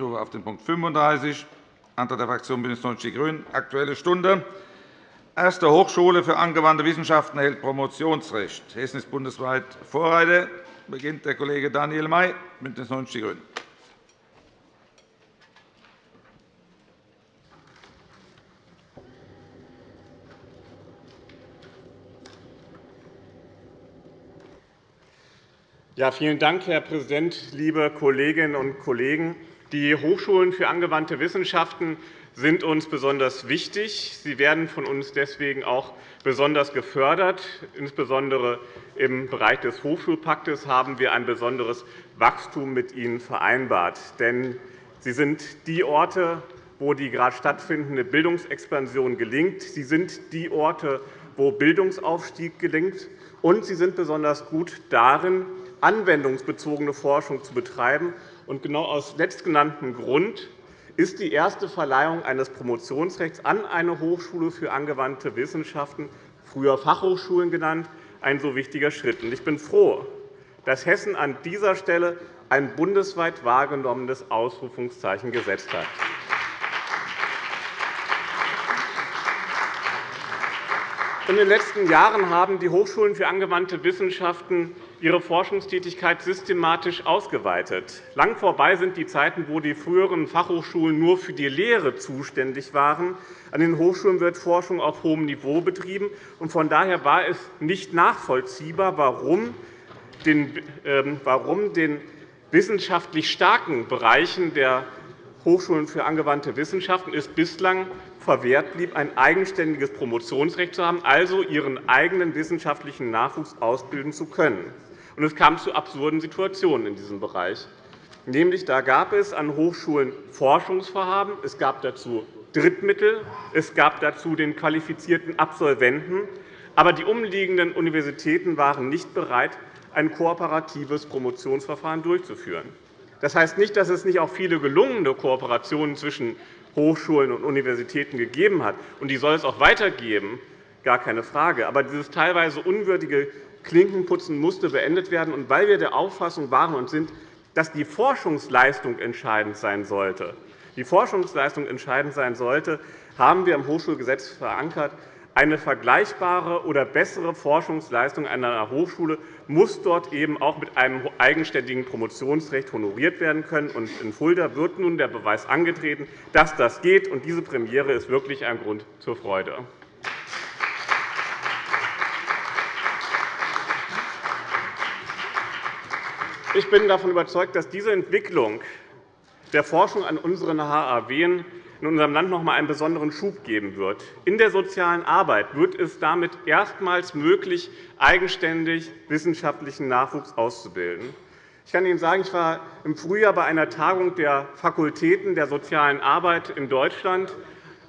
stufe auf den Punkt 35, Antrag der Fraktion BÜNDNIS 90 die GRÜNEN, Aktuelle Stunde. Erste Hochschule für angewandte Wissenschaften erhält Promotionsrecht. Hessen ist bundesweit Vorreiter. Beginnt der Kollege Daniel May, BÜNDNIS 90 die GRÜNEN. Ja, vielen Dank, Herr Präsident, liebe Kolleginnen und Kollegen! Die Hochschulen für angewandte Wissenschaften sind uns besonders wichtig. Sie werden von uns deswegen auch besonders gefördert. Insbesondere im Bereich des Hochschulpaktes haben wir ein besonderes Wachstum mit ihnen vereinbart. Denn sie sind die Orte, wo die gerade stattfindende Bildungsexpansion gelingt. Sie sind die Orte, wo Bildungsaufstieg gelingt. Und sie sind besonders gut darin, anwendungsbezogene Forschung zu betreiben. Und genau aus letztgenanntem Grund ist die erste Verleihung eines Promotionsrechts an eine Hochschule für angewandte Wissenschaften, früher Fachhochschulen genannt, ein so wichtiger Schritt. Ich bin froh, dass Hessen an dieser Stelle ein bundesweit wahrgenommenes Ausrufungszeichen gesetzt hat. In den letzten Jahren haben die Hochschulen für angewandte Wissenschaften ihre Forschungstätigkeit systematisch ausgeweitet. Lang vorbei sind die Zeiten, wo die früheren Fachhochschulen nur für die Lehre zuständig waren. An den Hochschulen wird Forschung auf hohem Niveau betrieben. Von daher war es nicht nachvollziehbar, warum den, ähm, warum den wissenschaftlich starken Bereichen der Hochschulen für angewandte Wissenschaften es bislang verwehrt blieb, ein eigenständiges Promotionsrecht zu haben, also ihren eigenen wissenschaftlichen Nachwuchs ausbilden zu können. Und es kam zu absurden Situationen in diesem Bereich. Nämlich, da gab es an Hochschulen Forschungsvorhaben, es gab dazu Drittmittel, es gab dazu den qualifizierten Absolventen, aber die umliegenden Universitäten waren nicht bereit, ein kooperatives Promotionsverfahren durchzuführen. Das heißt nicht, dass es nicht auch viele gelungene Kooperationen zwischen Hochschulen und Universitäten gegeben hat. Und die soll es auch weitergeben, gar keine Frage. Aber dieses teilweise unwürdige Klinkenputzen musste beendet werden. Und weil wir der Auffassung waren und sind, dass die Forschungsleistung entscheidend sein sollte, die Forschungsleistung entscheidend sein sollte, haben wir im Hochschulgesetz verankert, eine vergleichbare oder bessere Forschungsleistung einer Hochschule muss dort eben auch mit einem eigenständigen Promotionsrecht honoriert werden können. in Fulda wird nun der Beweis angetreten, dass das geht. diese Premiere ist wirklich ein Grund zur Freude. Ich bin davon überzeugt, dass diese Entwicklung der Forschung an unseren HAW in unserem Land noch einmal einen besonderen Schub geben wird. In der sozialen Arbeit wird es damit erstmals möglich, eigenständig wissenschaftlichen Nachwuchs auszubilden. Ich kann Ihnen sagen, ich war im Frühjahr bei einer Tagung der Fakultäten der sozialen Arbeit in Deutschland.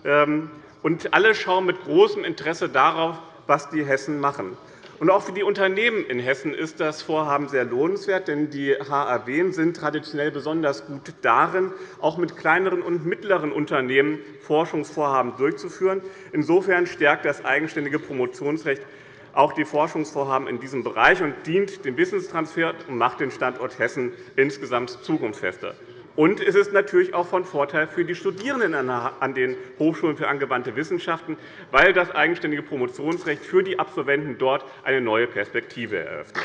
Ähm, und alle schauen mit großem Interesse darauf, was die Hessen machen. Und auch für die Unternehmen in Hessen ist das Vorhaben sehr lohnenswert, denn die HAW sind traditionell besonders gut darin, auch mit kleineren und mittleren Unternehmen Forschungsvorhaben durchzuführen. Insofern stärkt das eigenständige Promotionsrecht auch die Forschungsvorhaben in diesem Bereich und dient dem Wissenstransfer und macht den Standort Hessen insgesamt zukunftsfester. Und es ist natürlich auch von Vorteil für die Studierenden an den Hochschulen für angewandte Wissenschaften, weil das eigenständige Promotionsrecht für die Absolventen dort eine neue Perspektive eröffnet.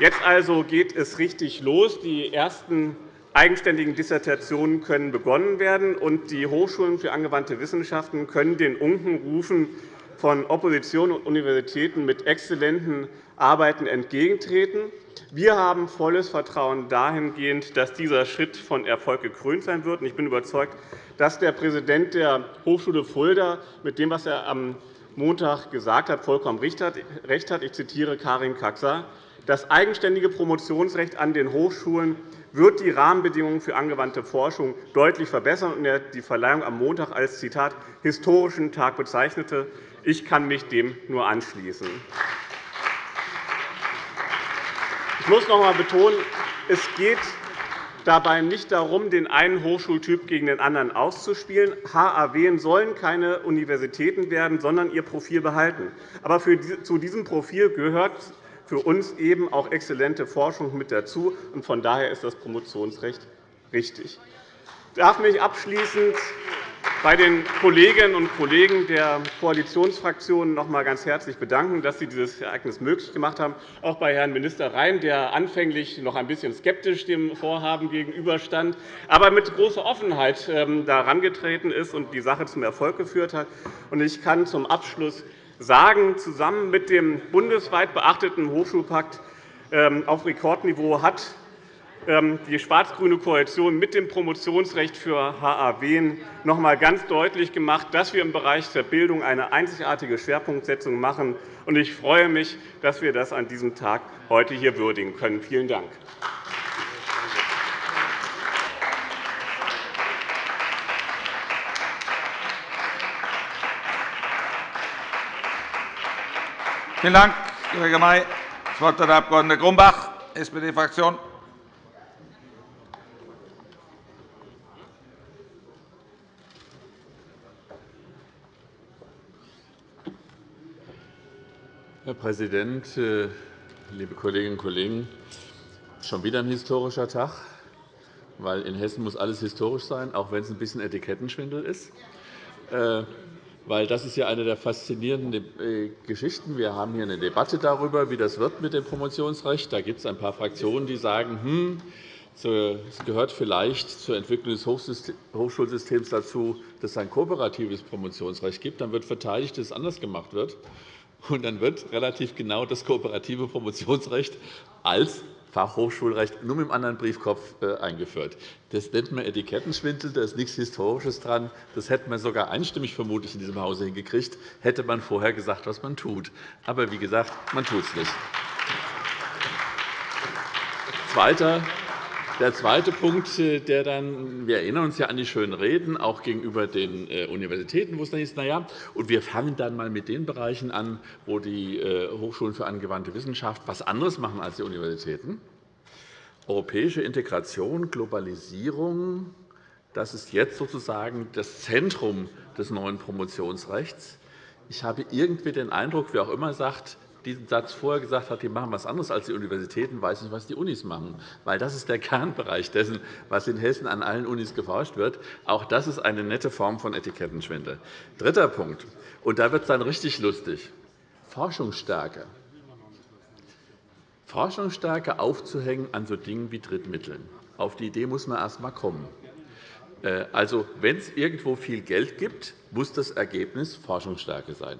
Jetzt also geht es richtig los. Die ersten eigenständigen Dissertationen können begonnen werden, und die Hochschulen für angewandte Wissenschaften können den Unkenrufen von Opposition und Universitäten mit exzellenten Arbeiten entgegentreten. Wir haben volles Vertrauen dahingehend, dass dieser Schritt von Erfolg gekrönt sein wird. Ich bin überzeugt, dass der Präsident der Hochschule Fulda mit dem, was er am Montag gesagt hat, vollkommen recht hat. Ich zitiere Karin Kaxer. Das eigenständige Promotionsrecht an den Hochschulen wird die Rahmenbedingungen für angewandte Forschung deutlich verbessern und er die Verleihung am Montag als Zitat historischen Tag bezeichnete. Ich kann mich dem nur anschließen. Ich muss noch einmal betonen, es geht dabei nicht darum, den einen Hochschultyp gegen den anderen auszuspielen. HAW sollen keine Universitäten werden, sondern ihr Profil behalten. Aber zu diesem Profil gehört für uns eben auch exzellente Forschung mit dazu. Von daher ist das Promotionsrecht richtig. Ich darf mich abschließend bei den Kolleginnen und Kollegen der Koalitionsfraktionen noch einmal ganz herzlich bedanken, dass Sie dieses Ereignis möglich gemacht haben. Auch bei Herrn Minister Rhein, der anfänglich noch ein bisschen skeptisch dem Vorhaben gegenüberstand, aber mit großer Offenheit ähm, da herangetreten ist und die Sache zum Erfolg geführt hat. Ich kann zum Abschluss sagen, zusammen mit dem bundesweit beachteten Hochschulpakt ähm, auf Rekordniveau hat die schwarz-grüne Koalition mit dem Promotionsrecht für HAW noch einmal ganz deutlich gemacht, dass wir im Bereich der Bildung eine einzigartige Schwerpunktsetzung machen. Ich freue mich, dass wir das an diesem Tag heute hier würdigen können. Vielen Dank. Vielen Dank, Kollege May. Das Wort hat der Abg. Grumbach, SPD-Fraktion. Präsident, äh, liebe Kolleginnen und Kollegen! Schon wieder ein historischer Tag, weil in Hessen muss alles historisch sein, auch wenn es ein bisschen Etikettenschwindel ist. Äh, weil das ist ja eine der faszinierenden äh, Geschichten. Wir haben hier eine Debatte darüber, wie das wird mit dem Promotionsrecht. Da gibt es ein paar Fraktionen, die sagen, hm, es gehört vielleicht zur Entwicklung des Hochschulsystems dazu, dass es ein kooperatives Promotionsrecht gibt. Dann wird verteidigt, dass es anders gemacht wird. Und dann wird relativ genau das kooperative Promotionsrecht als Fachhochschulrecht nur mit einem anderen Briefkopf äh, eingeführt. Das nennt man Etikettenschwindel, da ist nichts Historisches dran. Das hätte man sogar einstimmig vermutlich in diesem Hause hingekriegt, hätte man vorher gesagt, was man tut. Aber wie gesagt, man tut es nicht. Zweiter der zweite Punkt, äh, der dann, wir erinnern uns ja an die schönen Reden, auch gegenüber den äh, Universitäten, wo es dann hieß, na ja, und wir fangen dann einmal mit den Bereichen an, wo die äh, Hochschulen für angewandte Wissenschaft etwas anderes machen als die Universitäten. Europäische Integration, Globalisierung, das ist jetzt sozusagen das Zentrum des neuen Promotionsrechts. Ich habe irgendwie den Eindruck, wer auch immer sagt, diesen Satz vorher gesagt hat, die machen etwas anderes als die Universitäten, weiß nicht, was die Unis machen. Weil das ist der Kernbereich dessen, was in Hessen an allen Unis geforscht wird. Auch das ist eine nette Form von Etikettenschwindel. Dritter Punkt. Und da wird es dann richtig lustig. Forschungsstärke. Forschungsstärke aufzuhängen an so Dingen wie Drittmitteln. Auf die Idee muss man erst einmal kommen. Äh, also, wenn es irgendwo viel Geld gibt, muss das Ergebnis Forschungsstärke sein.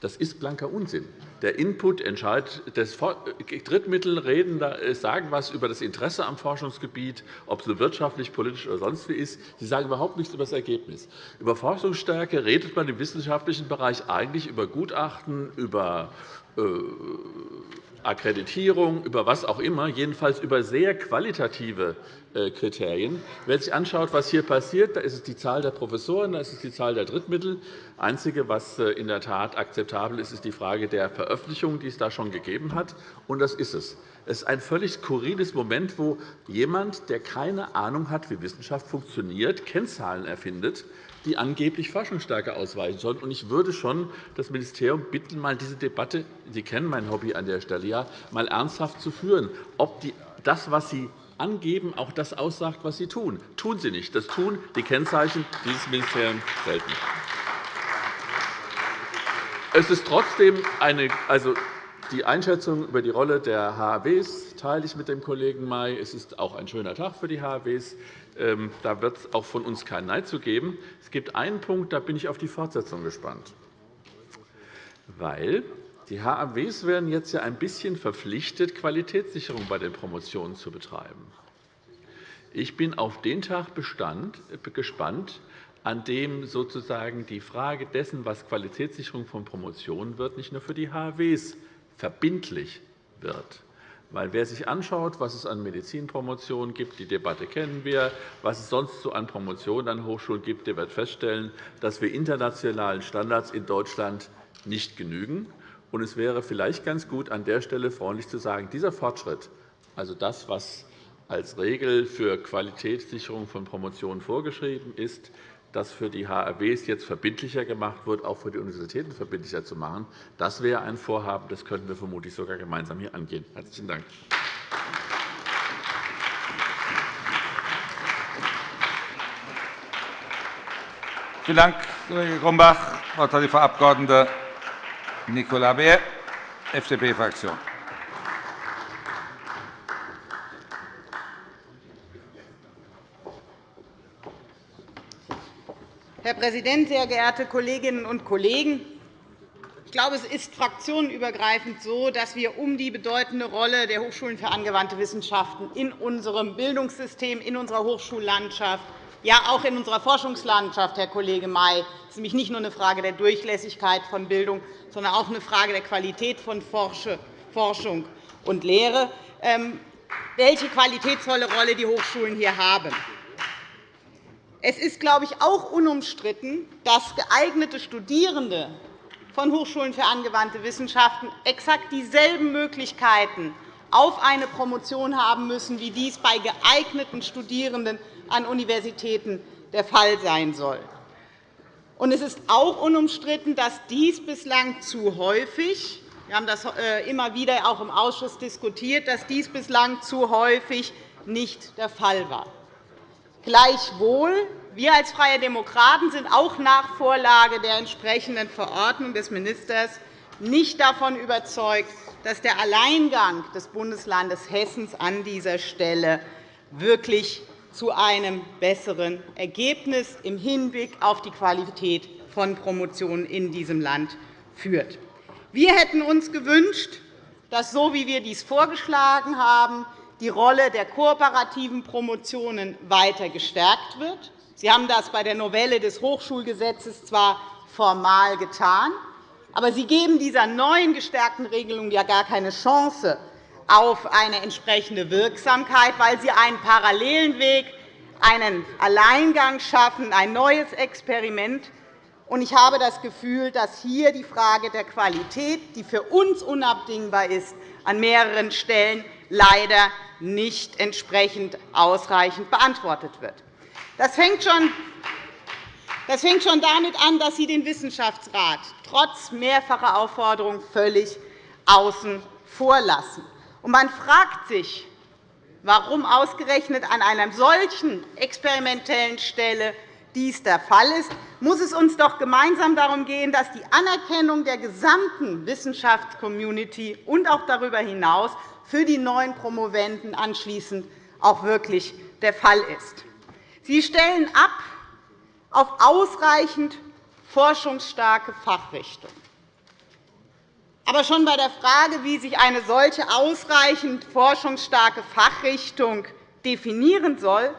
Das ist blanker Unsinn. Der Input entscheidet. Das Drittmittel reden, äh, sagen etwas über das Interesse am Forschungsgebiet, ob es wirtschaftlich, politisch oder sonst wie ist. Sie sagen überhaupt nichts über das Ergebnis. Über Forschungsstärke redet man im wissenschaftlichen Bereich eigentlich über Gutachten, über äh, Akkreditierung, über was auch immer, jedenfalls über sehr qualitative äh, Kriterien. Wer sich anschaut, was hier passiert, da ist es die Zahl der Professoren, da ist es die Zahl der Drittmittel. Das Einzige, was äh, in der Tat akzeptabel ist, ist die Frage der Veröffentlichung, die es da schon gegeben hat. Und das ist es. Es ist ein völlig skurriles Moment, wo jemand, der keine Ahnung hat, wie Wissenschaft funktioniert, Kennzahlen erfindet, die angeblich Forschungsstärke ausweichen sollen. Ich würde schon das Ministerium bitten, mal diese Debatte – Sie kennen mein Hobby an der Stelle ja – mal ernsthaft zu führen, ob das, was Sie angeben, auch das aussagt, was Sie tun. Tun Sie nicht. Das tun die Kennzeichen dieses Ministeriums selten. Es ist trotzdem eine, also die Einschätzung über die Rolle der HAWs teile ich mit dem Kollegen May. Es ist auch ein schöner Tag für die HAWs. Ähm, da wird es auch von uns keinen Nein zu geben. Es gibt einen Punkt, da bin ich auf die Fortsetzung gespannt. Weil die HAWs werden jetzt ja ein bisschen verpflichtet, Qualitätssicherung bei den Promotionen zu betreiben. Ich bin auf den Tag äh, gespannt, an dem sozusagen die Frage dessen, was Qualitätssicherung von Promotionen wird, nicht nur für die HAWs verbindlich wird. Weil wer sich anschaut, was es an Medizinpromotionen gibt, die Debatte kennen wir, was es sonst so an Promotionen an Hochschulen gibt, der wird feststellen, dass wir internationalen Standards in Deutschland nicht genügen. Und es wäre vielleicht ganz gut, an der Stelle freundlich zu sagen, dieser Fortschritt, also das, was als Regel für Qualitätssicherung von Promotionen vorgeschrieben ist, das für die HRWs jetzt verbindlicher gemacht wird, auch für die Universitäten verbindlicher zu machen. Das wäre ein Vorhaben, das könnten wir vermutlich sogar gemeinsam hier angehen. – Herzlichen Dank. Vielen Dank, Kollege Grumbach. Das Wort hat die Frau Abg. Nicola Beer, FDP-Fraktion. Präsident, sehr geehrte Kolleginnen und Kollegen! Ich glaube, es ist fraktionenübergreifend so, dass wir um die bedeutende Rolle der Hochschulen für angewandte Wissenschaften in unserem Bildungssystem, in unserer Hochschullandschaft ja auch in unserer Forschungslandschaft, Herr Kollege May. Es ist nämlich nicht nur eine Frage der Durchlässigkeit von Bildung, sondern auch eine Frage der Qualität von Forschung und Lehre, ähm, welche qualitätsvolle Rolle die Hochschulen hier haben. Es ist, glaube ich, auch unumstritten, dass geeignete Studierende von Hochschulen für angewandte Wissenschaften exakt dieselben Möglichkeiten auf eine Promotion haben müssen, wie dies bei geeigneten Studierenden an Universitäten der Fall sein soll. Es ist auch unumstritten, dass dies bislang zu häufig wir haben das äh, immer wieder auch im Ausschuss diskutiert, dass dies bislang zu häufig nicht der Fall war. Gleichwohl, wir als Freie Demokraten sind auch nach Vorlage der entsprechenden Verordnung des Ministers nicht davon überzeugt, dass der Alleingang des Bundeslandes Hessen an dieser Stelle wirklich zu einem besseren Ergebnis im Hinblick auf die Qualität von Promotionen in diesem Land führt. Wir hätten uns gewünscht, dass, so wie wir dies vorgeschlagen haben, die Rolle der kooperativen Promotionen weiter gestärkt wird. Sie haben das bei der Novelle des Hochschulgesetzes zwar formal getan, aber Sie geben dieser neuen gestärkten Regelung ja gar keine Chance, auf eine entsprechende Wirksamkeit, weil sie einen parallelen Weg, einen Alleingang schaffen, ein neues Experiment. Ich habe das Gefühl, dass hier die Frage der Qualität, die für uns unabdingbar ist, an mehreren Stellen leider nicht entsprechend ausreichend beantwortet wird. Das fängt schon damit an, dass Sie den Wissenschaftsrat trotz mehrfacher Aufforderung völlig außen vor lassen. Man fragt sich, warum ausgerechnet an einer solchen experimentellen Stelle dies der Fall ist, muss es uns doch gemeinsam darum gehen, dass die Anerkennung der gesamten Wissenschaftscommunity und auch darüber hinaus für die neuen Promovenden anschließend auch wirklich der Fall ist. Sie stellen ab auf ausreichend forschungsstarke Fachrichtungen. Aber schon bei der Frage, wie sich eine solche ausreichend forschungsstarke Fachrichtung definieren soll,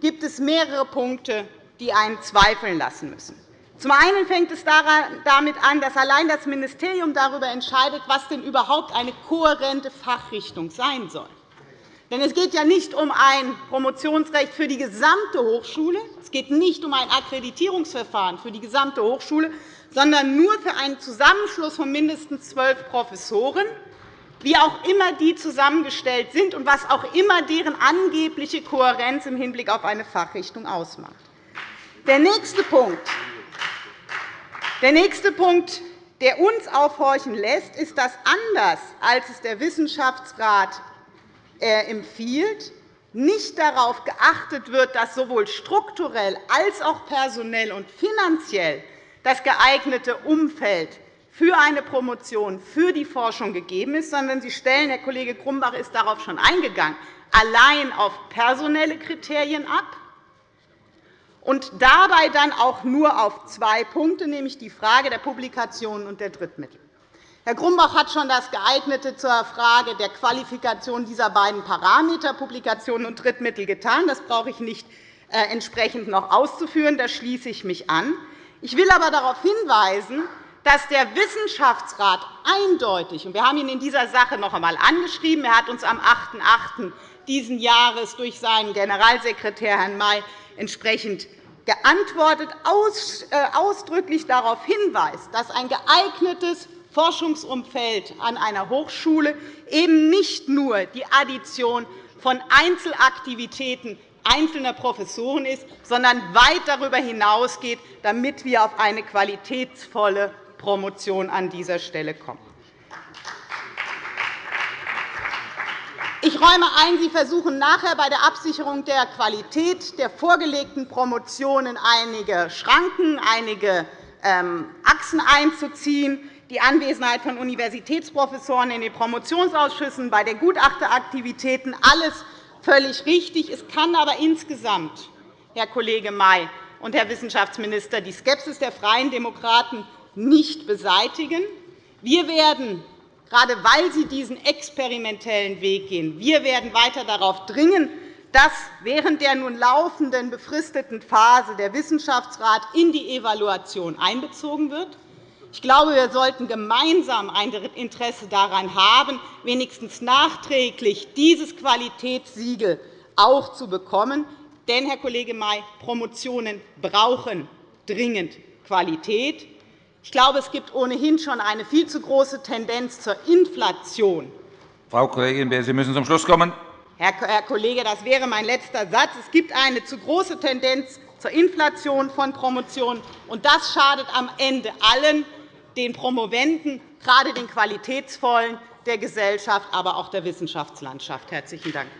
gibt es mehrere Punkte, die einen zweifeln lassen müssen. Zum einen fängt es damit an, dass allein das Ministerium darüber entscheidet, was denn überhaupt eine kohärente Fachrichtung sein soll. Denn es geht ja nicht um ein Promotionsrecht für die gesamte Hochschule, es geht nicht um ein Akkreditierungsverfahren für die gesamte Hochschule, sondern nur für einen Zusammenschluss von mindestens zwölf Professoren, wie auch immer die zusammengestellt sind und was auch immer deren angebliche Kohärenz im Hinblick auf eine Fachrichtung ausmacht. Der nächste Punkt, der nächste Punkt, der uns aufhorchen lässt, ist, dass anders als es der Wissenschaftsrat äh, empfiehlt, nicht darauf geachtet wird, dass sowohl strukturell als auch personell und finanziell das geeignete Umfeld für eine Promotion, für die Forschung gegeben ist, sondern Sie stellen, Herr Kollege Grumbach ist darauf schon eingegangen, allein auf personelle Kriterien ab und dabei dann auch nur auf zwei Punkte, nämlich die Frage der Publikationen und der Drittmittel. Herr Grumbach hat schon das Geeignete zur Frage der Qualifikation dieser beiden Parameter, Publikationen und Drittmittel, getan. Das brauche ich nicht äh, entsprechend noch auszuführen. Da schließe ich mich an. Ich will aber darauf hinweisen, dass der Wissenschaftsrat eindeutig, und wir haben ihn in dieser Sache noch einmal angeschrieben, er hat uns am 8.8. dieses Jahres durch seinen Generalsekretär Herrn May entsprechend geantwortet, äh, ausdrücklich darauf hinweist, dass ein geeignetes Forschungsumfeld an einer Hochschule eben nicht nur die Addition von Einzelaktivitäten einzelner Professoren ist, sondern weit darüber hinausgeht, damit wir auf eine qualitätsvolle Promotion an dieser Stelle kommen. Ich räume ein, Sie versuchen nachher bei der Absicherung der Qualität der vorgelegten Promotionen einige Schranken, einige ähm, Achsen einzuziehen. Die Anwesenheit von Universitätsprofessoren in den Promotionsausschüssen, bei den Gutachteraktivitäten, alles völlig richtig. Es kann aber insgesamt, Herr Kollege May und Herr Wissenschaftsminister, die Skepsis der Freien Demokraten nicht beseitigen. Wir werden gerade weil Sie diesen experimentellen Weg gehen. Wir werden weiter darauf dringen, dass während der nun laufenden befristeten Phase der Wissenschaftsrat in die Evaluation einbezogen wird. Ich glaube, wir sollten gemeinsam ein Interesse daran haben, wenigstens nachträglich dieses Qualitätssiegel auch zu bekommen. Denn, Herr Kollege May, Promotionen brauchen dringend Qualität. Ich glaube, es gibt ohnehin schon eine viel zu große Tendenz zur Inflation. Frau Kollegin Beer, Sie müssen zum Schluss kommen. Herr Kollege, das wäre mein letzter Satz. Es gibt eine zu große Tendenz zur Inflation von Promotionen, und das schadet am Ende allen, den Promovenden, gerade den qualitätsvollen der Gesellschaft, aber auch der Wissenschaftslandschaft. – Herzlichen Dank.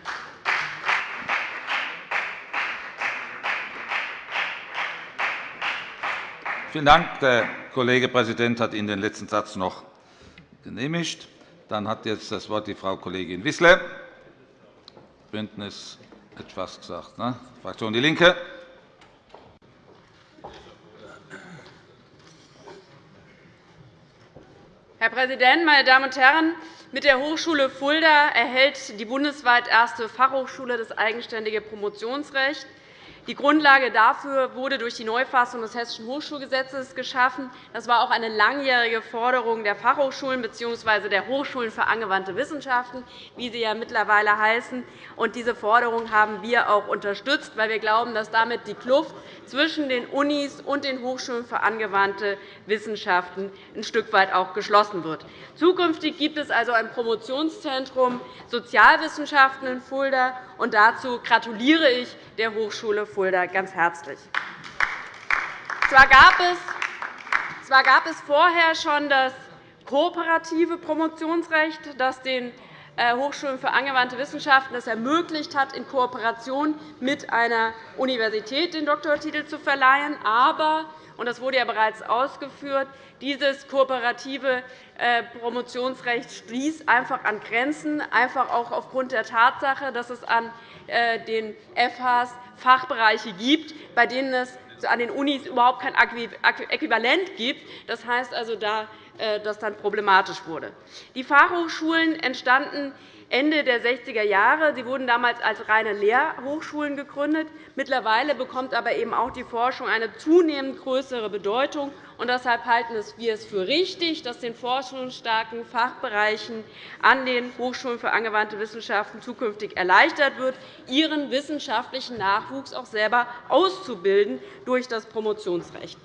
Vielen Dank. Der Kollege Präsident hat Ihnen den letzten Satz noch genehmigt. Dann hat jetzt das Wort die Frau Kollegin Wissler, Bündnis etwas gesagt, ne? Fraktion Die Linke. Herr Präsident, meine Damen und Herren! Mit der Hochschule Fulda erhält die bundesweit erste Fachhochschule das eigenständige Promotionsrecht. Die Grundlage dafür wurde durch die Neufassung des Hessischen Hochschulgesetzes geschaffen. Das war auch eine langjährige Forderung der Fachhochschulen bzw. der Hochschulen für angewandte Wissenschaften, wie sie ja mittlerweile heißen. diese Forderung haben wir auch unterstützt, weil wir glauben, dass damit die Kluft zwischen den Unis und den Hochschulen für angewandte Wissenschaften ein Stück weit auch geschlossen wird. Zukünftig gibt es also ein Promotionszentrum Sozialwissenschaften in Fulda. und Dazu gratuliere ich der Hochschule Fulda ganz herzlich. Zwar gab es, vorher schon das kooperative Promotionsrecht, das den äh, Hochschulen für angewandte Wissenschaften es ermöglicht hat, in Kooperation mit einer Universität den Doktortitel zu verleihen. Aber und das wurde ja bereits ausgeführt, dieses kooperative äh, Promotionsrecht stieß einfach an Grenzen, einfach auch aufgrund der Tatsache, dass es an äh, den FHs Fachbereiche gibt, bei denen es an den Unis überhaupt kein Äquivalent gibt. Das heißt also, dass das dann problematisch wurde. Die Fachhochschulen entstanden Ende der 60er Jahre. Sie wurden damals als reine Lehrhochschulen gegründet. Mittlerweile bekommt aber eben auch die Forschung eine zunehmend größere Bedeutung. Und deshalb halten wir es für richtig, dass den forschungsstarken Fachbereichen an den Hochschulen für angewandte Wissenschaften zukünftig erleichtert wird, ihren wissenschaftlichen Nachwuchs auch selber auszubilden durch das Promotionsrecht.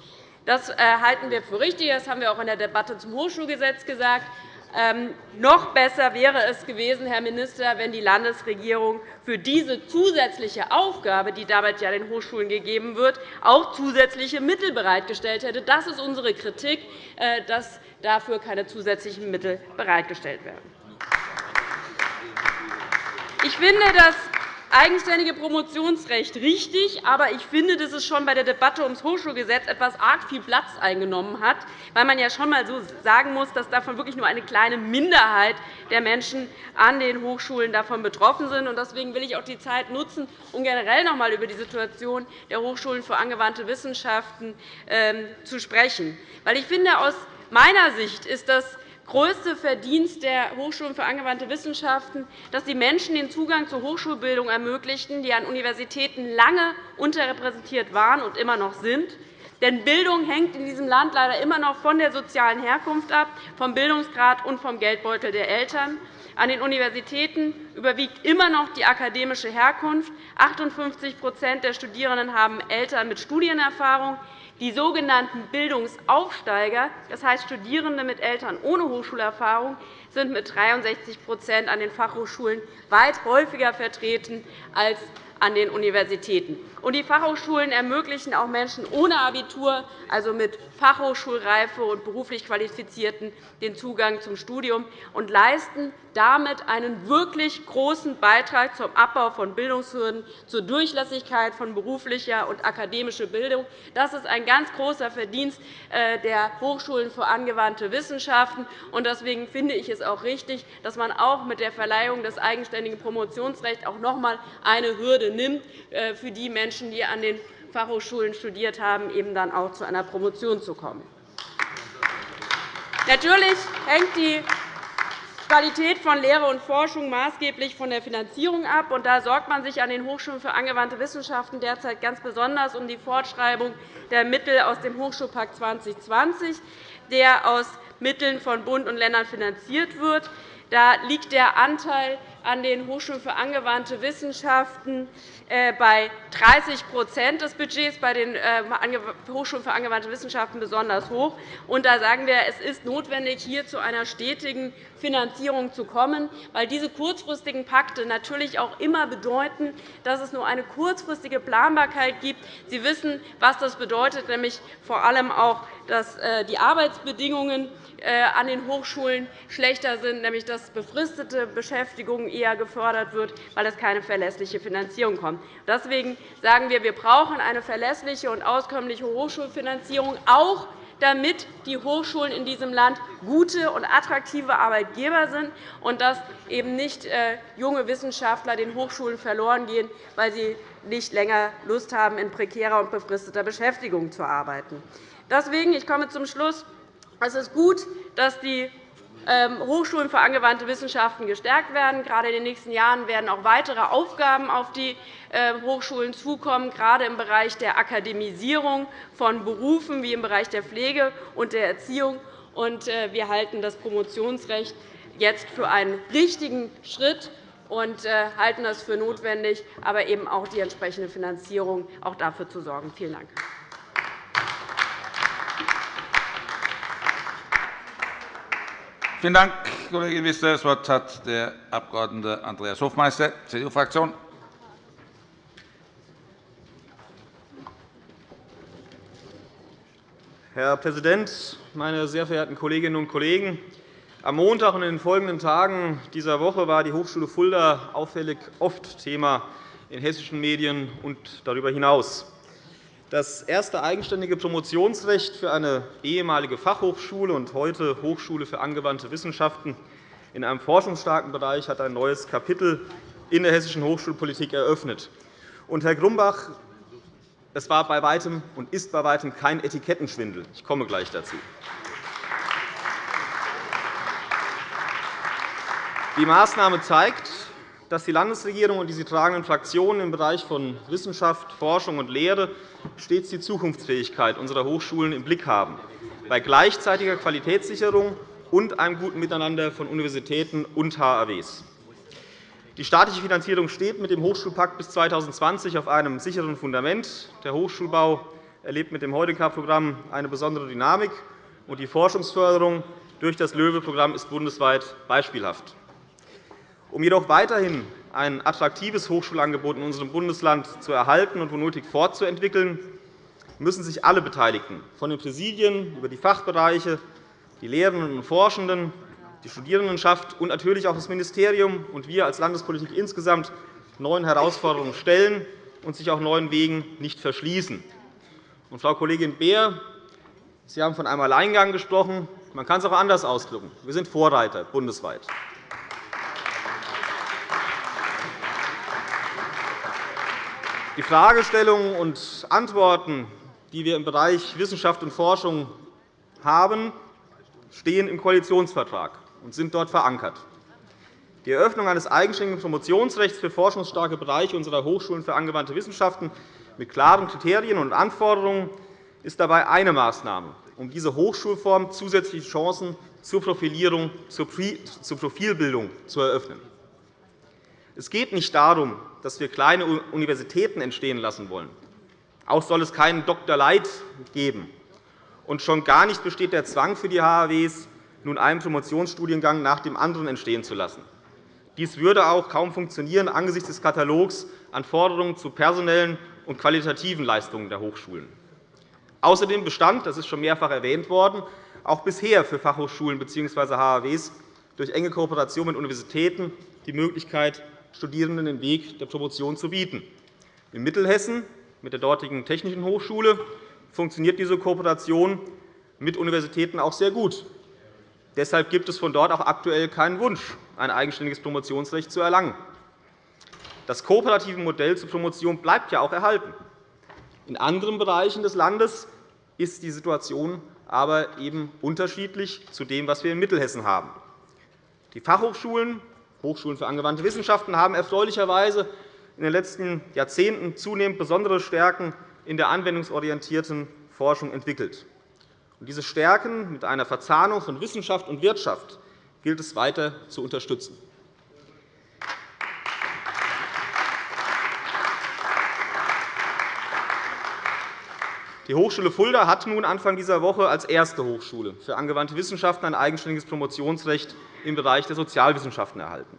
Das äh, halten wir für richtig. Das haben wir auch in der Debatte zum Hochschulgesetz gesagt. Ähm, noch besser wäre es gewesen, Herr Minister, wenn die Landesregierung für diese zusätzliche Aufgabe, die damit ja den Hochschulen gegeben wird, auch zusätzliche Mittel bereitgestellt hätte. Das ist unsere Kritik, äh, dass dafür keine zusätzlichen Mittel bereitgestellt werden. Ich finde, dass eigenständige Promotionsrecht richtig, aber ich finde, dass es schon bei der Debatte ums Hochschulgesetz etwas arg viel Platz eingenommen hat, weil man ja schon einmal so sagen muss, dass davon wirklich nur eine kleine Minderheit der Menschen an den Hochschulen davon betroffen sind. Deswegen will ich auch die Zeit nutzen, um generell noch einmal über die Situation der Hochschulen für angewandte Wissenschaften ähm, zu sprechen. Ich finde, aus meiner Sicht ist das größte Verdienst der Hochschulen für angewandte Wissenschaften, dass sie Menschen den Zugang zur Hochschulbildung ermöglichten, die an Universitäten lange unterrepräsentiert waren und immer noch sind. Denn Bildung hängt in diesem Land leider immer noch von der sozialen Herkunft ab, vom Bildungsgrad und vom Geldbeutel der Eltern. An den Universitäten überwiegt immer noch die akademische Herkunft. 58% der Studierenden haben Eltern mit Studienerfahrung. Die sogenannten Bildungsaufsteiger, das heißt Studierende mit Eltern ohne Hochschulerfahrung, sind mit 63% an den Fachhochschulen weit häufiger vertreten als an den Universitäten. Und die Fachhochschulen ermöglichen auch Menschen ohne Abitur, also mit Fachhochschulreife und beruflich Qualifizierten, den Zugang zum Studium und leisten damit einen wirklich großen Beitrag zum Abbau von Bildungshürden, zur Durchlässigkeit von beruflicher und akademischer Bildung. Das ist ein ganz großer Verdienst äh, der Hochschulen für angewandte Wissenschaften. Deswegen finde ich es auch richtig, dass man auch mit der Verleihung des eigenständigen Promotionsrechts auch noch einmal eine Hürde nimmt, äh, für die Menschen, die an den Fachhochschulen studiert haben, eben dann auch zu einer Promotion zu kommen. Natürlich hängt die Qualität von Lehre und Forschung maßgeblich von der Finanzierung ab. Da sorgt man sich an den Hochschulen für angewandte Wissenschaften derzeit ganz besonders um die Fortschreibung der Mittel aus dem Hochschulpakt 2020, der aus Mitteln von Bund und Ländern finanziert wird. Da liegt der Anteil an den Hochschulen für angewandte Wissenschaften bei 30% des Budgets bei den äh, Hochschulen für angewandte Wissenschaften besonders hoch. da sagen wir, es ist notwendig, hier zu einer stetigen Finanzierung zu kommen, weil diese kurzfristigen Pakte natürlich auch immer bedeuten, dass es nur eine kurzfristige Planbarkeit gibt. Sie wissen, was das bedeutet, nämlich vor allem auch, dass äh, die Arbeitsbedingungen an den Hochschulen schlechter sind, nämlich dass befristete Beschäftigung eher gefördert wird, weil es keine verlässliche Finanzierung kommt. Deswegen sagen wir, wir brauchen eine verlässliche und auskömmliche Hochschulfinanzierung, auch damit die Hochschulen in diesem Land gute und attraktive Arbeitgeber sind und dass eben nicht äh, junge Wissenschaftler den Hochschulen verloren gehen, weil sie nicht länger Lust haben, in prekärer und befristeter Beschäftigung zu arbeiten. Deswegen, ich komme zum Schluss, es ist gut, dass die Hochschulen für angewandte Wissenschaften gestärkt werden. Gerade in den nächsten Jahren werden auch weitere Aufgaben auf die ähm, Hochschulen zukommen, gerade im Bereich der Akademisierung von Berufen wie im Bereich der Pflege und der Erziehung. Äh, wir halten das Promotionsrecht jetzt für einen richtigen Schritt und äh, halten es für notwendig, aber eben auch die entsprechende Finanzierung auch dafür zu sorgen. Vielen Dank. Vielen Dank, Kollegin Wissler. Das Wort hat der Abg. Andreas Hofmeister, CDU-Fraktion. Herr Präsident, meine sehr verehrten Kolleginnen und Kollegen! Am Montag und in den folgenden Tagen dieser Woche war die Hochschule Fulda auffällig oft Thema in hessischen Medien und darüber hinaus. Das erste eigenständige Promotionsrecht für eine ehemalige Fachhochschule und heute Hochschule für angewandte Wissenschaften in einem forschungsstarken Bereich hat ein neues Kapitel in der hessischen Hochschulpolitik eröffnet. Und, Herr Grumbach, es war bei weitem und ist bei weitem kein Etikettenschwindel. Ich komme gleich dazu. Die Maßnahme zeigt, dass die Landesregierung und die sie tragenden Fraktionen im Bereich von Wissenschaft, Forschung und Lehre stets die Zukunftsfähigkeit unserer Hochschulen im Blick haben, bei gleichzeitiger Qualitätssicherung und einem guten Miteinander von Universitäten und HAWs. Die staatliche Finanzierung steht mit dem Hochschulpakt bis 2020 auf einem sicheren Fundament. Der Hochschulbau erlebt mit dem Heudeka-Programm eine besondere Dynamik, und die Forschungsförderung durch das LOEWE-Programm ist bundesweit beispielhaft. Um jedoch weiterhin ein attraktives Hochschulangebot in unserem Bundesland zu erhalten und wo nötig fortzuentwickeln, müssen sich alle Beteiligten, von den Präsidien über die Fachbereiche, die Lehrenden und Forschenden, die Studierendenschaft und natürlich auch das Ministerium und wir als Landespolitik insgesamt neuen Herausforderungen stellen und sich auch neuen Wegen nicht verschließen. Und, Frau Kollegin Beer, Sie haben von einem Alleingang gesprochen. Man kann es auch anders ausdrücken. Wir sind Vorreiter bundesweit. Die Fragestellungen und Antworten, die wir im Bereich Wissenschaft und Forschung haben, stehen im Koalitionsvertrag und sind dort verankert. Die Eröffnung eines eigenständigen Promotionsrechts für forschungsstarke Bereiche unserer Hochschulen für angewandte Wissenschaften mit klaren Kriterien und Anforderungen ist dabei eine Maßnahme, um diese Hochschulform zusätzliche Chancen zur Profilierung, zur Profilbildung zu eröffnen. Es geht nicht darum, dass wir kleine Universitäten entstehen lassen wollen. Auch soll es keinen Dr. Light geben. Und schon gar nicht besteht der Zwang für die HAWs, nun einen Promotionsstudiengang nach dem anderen entstehen zu lassen. Dies würde auch kaum funktionieren angesichts des Katalogs an Forderungen zu personellen und qualitativen Leistungen der Hochschulen. Außerdem bestand, das ist schon mehrfach erwähnt worden, auch bisher für Fachhochschulen bzw. HAWs durch enge Kooperation mit Universitäten die Möglichkeit, Studierenden den Weg der Promotion zu bieten. In Mittelhessen mit der dortigen Technischen Hochschule funktioniert diese Kooperation mit Universitäten auch sehr gut. Deshalb gibt es von dort auch aktuell keinen Wunsch, ein eigenständiges Promotionsrecht zu erlangen. Das kooperative Modell zur Promotion bleibt ja auch erhalten. In anderen Bereichen des Landes ist die Situation aber eben unterschiedlich zu dem, was wir in Mittelhessen haben. Die Fachhochschulen, Hochschulen für angewandte Wissenschaften, haben erfreulicherweise in den letzten Jahrzehnten zunehmend besondere Stärken in der anwendungsorientierten Forschung entwickelt. Diese Stärken mit einer Verzahnung von Wissenschaft und Wirtschaft gilt es weiter zu unterstützen. Die Hochschule Fulda hat nun Anfang dieser Woche als erste Hochschule für angewandte Wissenschaften ein eigenständiges Promotionsrecht im Bereich der Sozialwissenschaften erhalten.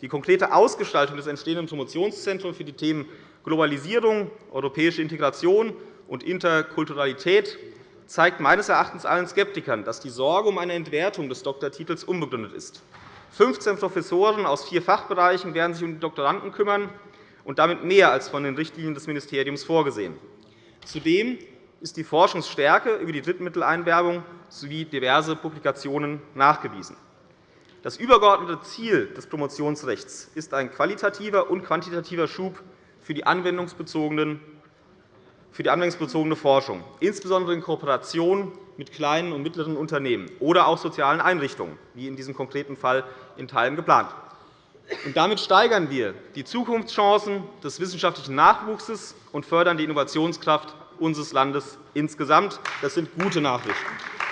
Die konkrete Ausgestaltung des entstehenden Promotionszentrums für die Themen Globalisierung, europäische Integration und Interkulturalität zeigt meines Erachtens allen Skeptikern, dass die Sorge um eine Entwertung des Doktortitels unbegründet ist. 15 Professoren aus vier Fachbereichen werden sich um die Doktoranden kümmern und damit mehr als von den Richtlinien des Ministeriums vorgesehen. Zudem ist die Forschungsstärke über die Drittmitteleinwerbung sowie diverse Publikationen nachgewiesen. Das übergeordnete Ziel des Promotionsrechts ist ein qualitativer und quantitativer Schub für die anwendungsbezogene Forschung, insbesondere in Kooperation mit kleinen und mittleren Unternehmen oder auch sozialen Einrichtungen, wie in diesem konkreten Fall in Teilen geplant. damit steigern wir die Zukunftschancen des wissenschaftlichen Nachwuchses und fördern die Innovationskraft unseres Landes insgesamt. Das sind gute Nachrichten.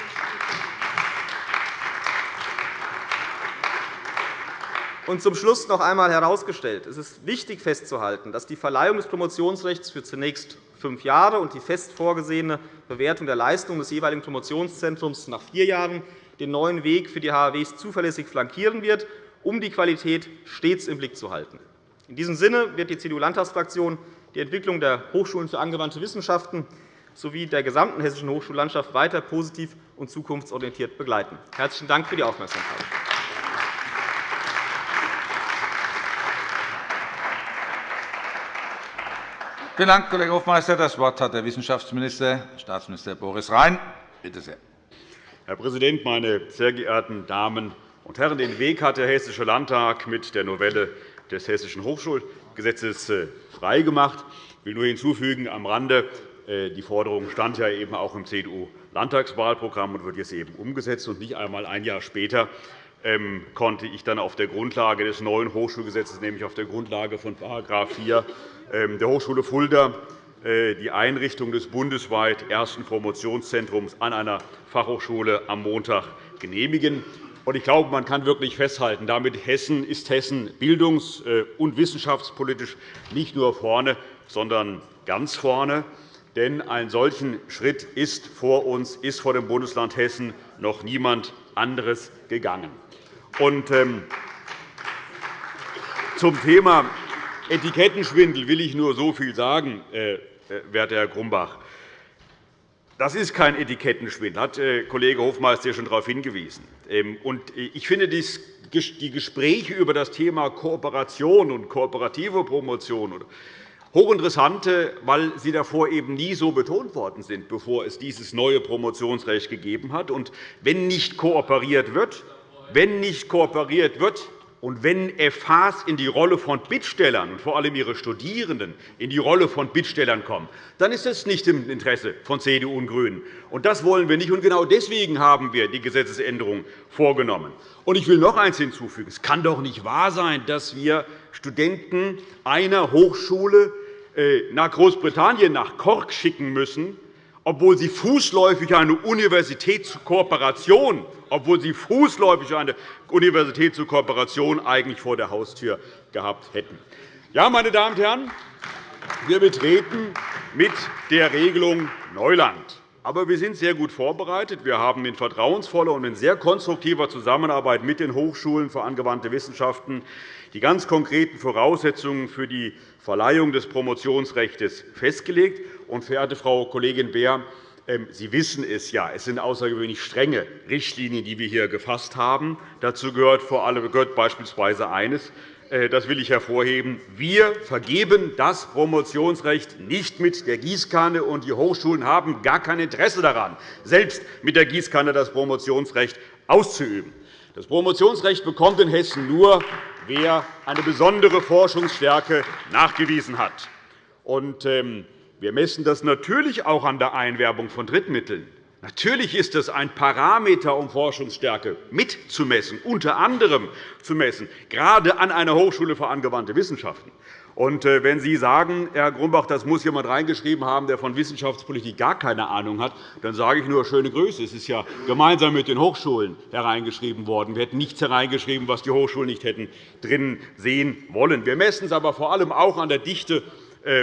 Und zum Schluss noch einmal herausgestellt. Es ist wichtig festzuhalten, dass die Verleihung des Promotionsrechts für zunächst fünf Jahre und die fest vorgesehene Bewertung der Leistung des jeweiligen Promotionszentrums nach vier Jahren den neuen Weg für die HAWs zuverlässig flankieren wird, um die Qualität stets im Blick zu halten. In diesem Sinne wird die CDU-Landtagsfraktion die Entwicklung der Hochschulen für angewandte Wissenschaften sowie der gesamten hessischen Hochschullandschaft weiter positiv und zukunftsorientiert begleiten. – Herzlichen Dank für die Aufmerksamkeit. Vielen Dank, Kollege Hofmeister. Das Wort hat der Wissenschaftsminister, Staatsminister Boris Rhein. Bitte sehr. Herr Präsident, meine sehr geehrten Damen und Herren! Den Weg hat der Hessische Landtag mit der Novelle des Hessischen Hochschulgesetzes äh, freigemacht. Ich will nur hinzufügen am Rande, äh, die Forderung stand ja eben auch im CDU-Landtagswahlprogramm und wird jetzt eben umgesetzt. Und nicht einmal ein Jahr später konnte ich dann auf der Grundlage des neuen Hochschulgesetzes, nämlich auf der Grundlage von § 4 ähm, der Hochschule Fulda, äh, die Einrichtung des bundesweit ersten Promotionszentrums an einer Fachhochschule am Montag genehmigen. Ich glaube, man kann wirklich festhalten, damit Hessen ist Hessen bildungs- äh, und wissenschaftspolitisch nicht nur vorne, sondern ganz vorne. Denn einen solchen Schritt ist vor uns, ist vor dem Bundesland Hessen noch niemand anderes gegangen. Und, ähm, zum Thema Etikettenschwindel will ich nur so viel sagen, äh, äh werter Herr Grumbach. Das ist kein Etikettenschwindel, hat äh, Kollege Hofmeister schon darauf hingewiesen. Ähm, ich finde die Gespräche über das Thema Kooperation und kooperative Promotion hochinteressant, weil sie davor eben nie so betont worden sind, bevor es dieses neue Promotionsrecht gegeben hat. Und wenn nicht kooperiert wird, wenn nicht kooperiert wird, und wenn FHs in die Rolle von Bittstellern und vor allem ihre Studierenden in die Rolle von Bittstellern kommen, dann ist das nicht im Interesse von CDU und GRÜNEN. Und das wollen wir nicht. Und genau deswegen haben wir die Gesetzesänderung vorgenommen. Und ich will noch eines hinzufügen. Es kann doch nicht wahr sein, dass wir Studenten einer Hochschule äh, nach Großbritannien, nach Cork schicken müssen, obwohl sie fußläufig eine Universitätskooperation, obwohl sie fußläufig eine Universität zur Kooperation eigentlich vor der Haustür gehabt hätten. Ja, meine Damen und Herren, wir betreten mit der Regelung Neuland. Aber wir sind sehr gut vorbereitet. Wir haben in vertrauensvoller und in sehr konstruktiver Zusammenarbeit mit den Hochschulen für angewandte Wissenschaften die ganz konkreten Voraussetzungen für die Verleihung des Promotionsrechts festgelegt. Und, verehrte Frau Kollegin Beer, ähm, Sie wissen es ja, es sind außergewöhnlich strenge Richtlinien, die wir hier gefasst haben. Dazu gehört vor allem gehört beispielsweise eines, äh, das will ich hervorheben. Wir vergeben das Promotionsrecht nicht mit der Gießkanne, und die Hochschulen haben gar kein Interesse daran, selbst mit der Gießkanne das Promotionsrecht auszuüben. Das Promotionsrecht bekommt in Hessen nur, wer eine besondere Forschungsstärke nachgewiesen hat. Ähm, wir messen das natürlich auch an der Einwerbung von Drittmitteln. Natürlich ist es ein Parameter, um Forschungsstärke mitzumessen, unter anderem zu messen, gerade an einer Hochschule für angewandte Wissenschaften. Und äh, wenn Sie sagen, Herr Grumbach, das muss jemand reingeschrieben haben, der von Wissenschaftspolitik gar keine Ahnung hat, dann sage ich nur schöne Grüße. Es ist ja gemeinsam mit den Hochschulen hereingeschrieben worden. Wir hätten nichts hereingeschrieben, was die Hochschulen nicht hätten drin sehen wollen. Wir messen es aber vor allem auch an der Dichte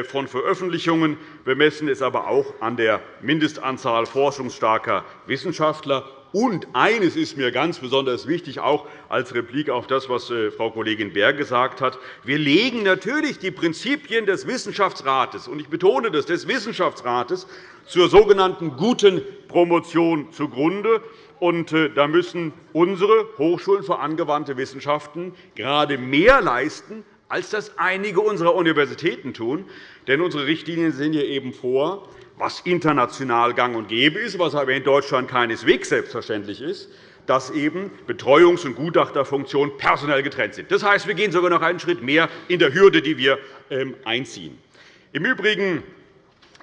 von Veröffentlichungen. Wir messen es aber auch an der Mindestanzahl forschungsstarker Wissenschaftler. Und eines ist mir ganz besonders wichtig, auch als Replik auf das, was äh, Frau Kollegin Berg gesagt hat. Wir legen natürlich die Prinzipien des Wissenschaftsrates, und ich betone das, des Wissenschaftsrates zur sogenannten guten Promotion zugrunde. Und äh, da müssen unsere Hochschulen für angewandte Wissenschaften gerade mehr leisten als das einige unserer Universitäten tun. Denn unsere Richtlinien sehen hier eben vor, was international gang und gäbe ist, was aber in Deutschland keineswegs selbstverständlich ist, dass eben Betreuungs- und Gutachterfunktionen personell getrennt sind. Das heißt, wir gehen sogar noch einen Schritt mehr in der Hürde, die wir ähm, einziehen. Im Übrigen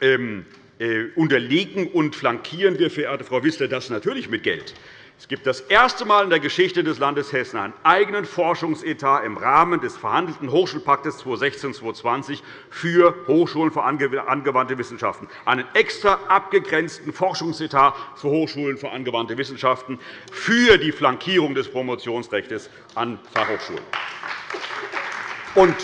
ähm, äh, unterliegen und flankieren wir, verehrte Frau Wissler, das natürlich mit Geld. Es gibt das erste Mal in der Geschichte des Landes Hessen einen eigenen Forschungsetat im Rahmen des verhandelten Hochschulpaktes 2016-2020 für Hochschulen für angewandte Wissenschaften, einen extra abgegrenzten Forschungsetat für Hochschulen für angewandte Wissenschaften für die Flankierung des Promotionsrechts an Fachhochschulen. Und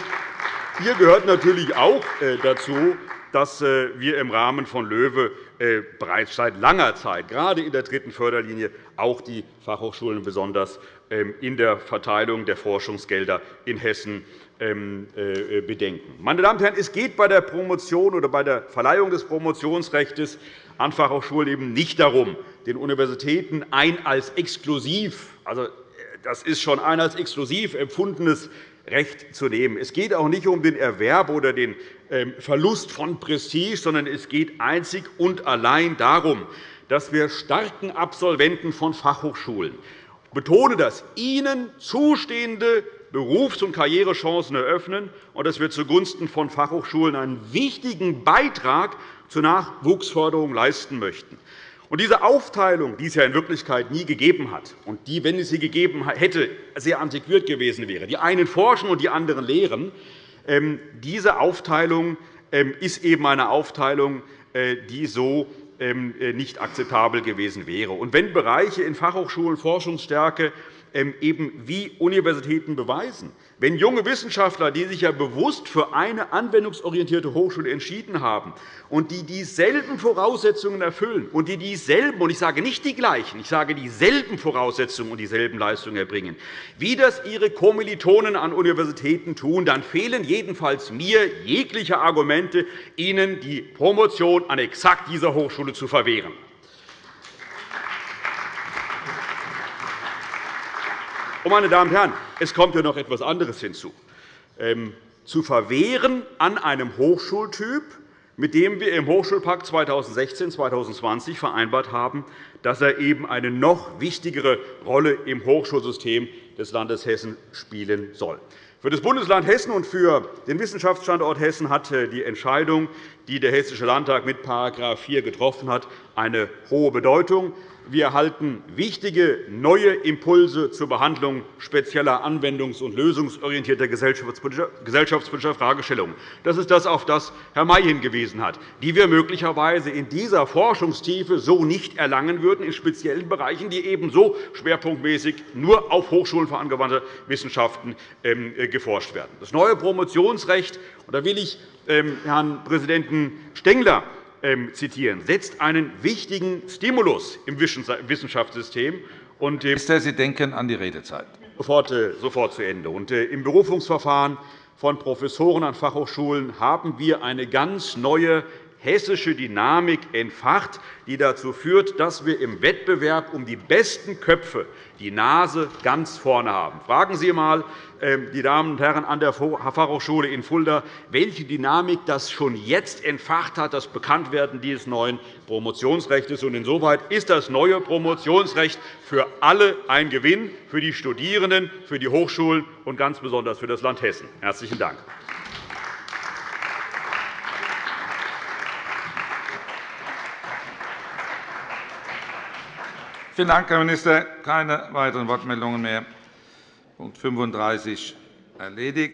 hier gehört natürlich auch äh, dazu, dass äh, wir im Rahmen von LOEWE äh, bereits seit langer Zeit, gerade in der dritten Förderlinie, auch die Fachhochschulen besonders ähm, in der Verteilung der Forschungsgelder in Hessen ähm, äh, bedenken. Meine Damen und Herren, es geht bei der Promotion oder bei der Verleihung des Promotionsrechts an Fachhochschulen eben nicht darum, den Universitäten ein als exklusiv also das ist schon ein als exklusiv empfundenes Recht zu nehmen. Es geht auch nicht um den Erwerb oder den ähm, Verlust von Prestige, sondern es geht einzig und allein darum, dass wir starken Absolventen von Fachhochschulen betone das, ihnen zustehende Berufs- und Karrierechancen eröffnen und dass wir zugunsten von Fachhochschulen einen wichtigen Beitrag zur Nachwuchsförderung leisten möchten. Und diese Aufteilung, die es ja in Wirklichkeit nie gegeben hat und die, wenn es sie gegeben hätte, sehr antiquiert gewesen wäre, die einen forschen und die anderen lehren, ähm, diese Aufteilung ähm, ist eben eine Aufteilung, äh, die so nicht akzeptabel gewesen wäre. Und wenn Bereiche in Fachhochschulen Forschungsstärke ähm, eben wie Universitäten beweisen. Wenn junge Wissenschaftler, die sich ja bewusst für eine anwendungsorientierte Hochschule entschieden haben und die dieselben Voraussetzungen erfüllen und die dieselben, und ich sage nicht die gleichen, ich sage dieselben Voraussetzungen und dieselben Leistungen erbringen, wie das ihre Kommilitonen an Universitäten tun, dann fehlen jedenfalls mir jegliche Argumente, ihnen die Promotion an exakt dieser Hochschule zu verwehren. Meine Damen und Herren, es kommt ja noch etwas anderes hinzu. Ähm, zu verwehren an einem Hochschultyp, mit dem wir im Hochschulpakt 2016-2020 vereinbart haben, dass er eben eine noch wichtigere Rolle im Hochschulsystem des Landes Hessen spielen soll. Für das Bundesland Hessen und für den Wissenschaftsstandort Hessen hat äh, die Entscheidung, die der Hessische Landtag mit § 4 getroffen hat, eine hohe Bedeutung. Wir erhalten wichtige neue Impulse zur Behandlung spezieller anwendungs- und lösungsorientierter gesellschaftspolitischer Fragestellungen. Das ist das, auf das Herr May hingewiesen hat, die wir möglicherweise in dieser Forschungstiefe so nicht erlangen würden, in speziellen Bereichen, die ebenso schwerpunktmäßig nur auf Hochschulen für angewandte Wissenschaften ähm, geforscht werden. Das neue Promotionsrecht, da will ich ähm, Herrn Präsidenten Stengler zitieren, setzt einen wichtigen Stimulus im Wissenschaftssystem. Und, Minister, Sie denken an die Redezeit. Sofort, äh, sofort zu Ende. Und, äh, Im Berufungsverfahren von Professoren an Fachhochschulen haben wir eine ganz neue hessische Dynamik entfacht, die dazu führt, dass wir im Wettbewerb um die besten Köpfe die Nase ganz vorne haben. Fragen Sie einmal ähm, die Damen und Herren an der Fachhochschule in Fulda, welche Dynamik das schon jetzt entfacht hat, das Bekanntwerden dieses neuen Promotionsrechts. Insoweit ist das neue Promotionsrecht für alle ein Gewinn, für die Studierenden, für die Hochschulen und ganz besonders für das Land Hessen. – Herzlichen Dank. Vielen Dank, Herr Minister. Keine weiteren Wortmeldungen mehr. Punkt 35 erledigt.